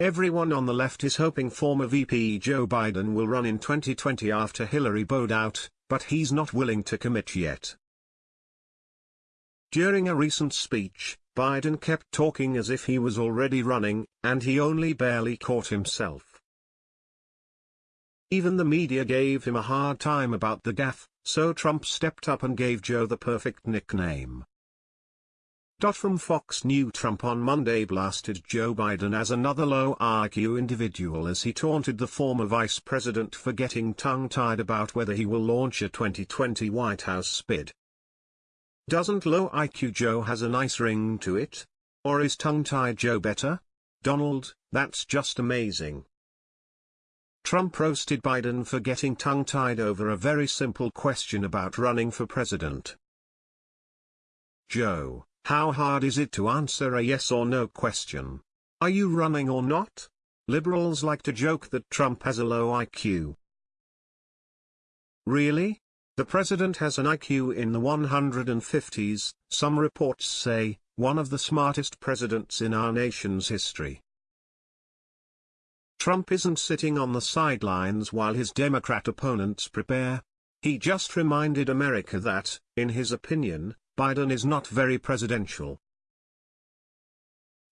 Everyone on the left is hoping former VP Joe Biden will run in 2020 after Hillary bowed out, but he's not willing to commit yet. During a recent speech, Biden kept talking as if he was already running, and he only barely caught himself. Even the media gave him a hard time about the gaffe, so Trump stepped up and gave Joe the perfect nickname. Dot From Fox News Trump on Monday blasted Joe Biden as another low IQ individual as he taunted the former vice president for getting tongue-tied about whether he will launch a 2020 White House bid. Doesn't low IQ Joe has a nice ring to it? Or is tongue-tied Joe better? Donald, that's just amazing. Trump roasted Biden for getting tongue-tied over a very simple question about running for president. Joe, how hard is it to answer a yes or no question? Are you running or not? Liberals like to joke that Trump has a low IQ. Really? The president has an IQ in the 150s, some reports say, one of the smartest presidents in our nation's history. Trump isn't sitting on the sidelines while his Democrat opponents prepare. He just reminded America that, in his opinion, Biden is not very presidential.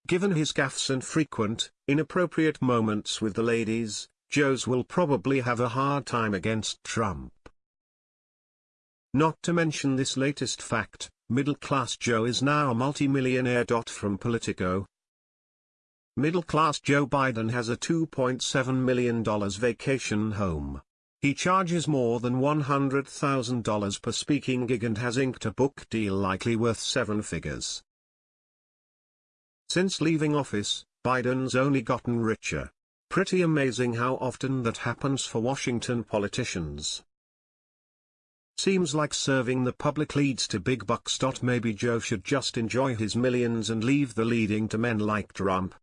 Given his gaffes and frequent, inappropriate moments with the ladies, Joe's will probably have a hard time against Trump. Not to mention this latest fact, middle-class Joe is now a multimillionaire. From Politico. Middle-class Joe Biden has a $2.7 million vacation home. He charges more than $100,000 per speaking gig and has inked a book deal likely worth seven figures. Since leaving office, Biden's only gotten richer. Pretty amazing how often that happens for Washington politicians. Seems like serving the public leads to big bucks. Maybe Joe should just enjoy his millions and leave the leading to men like Trump.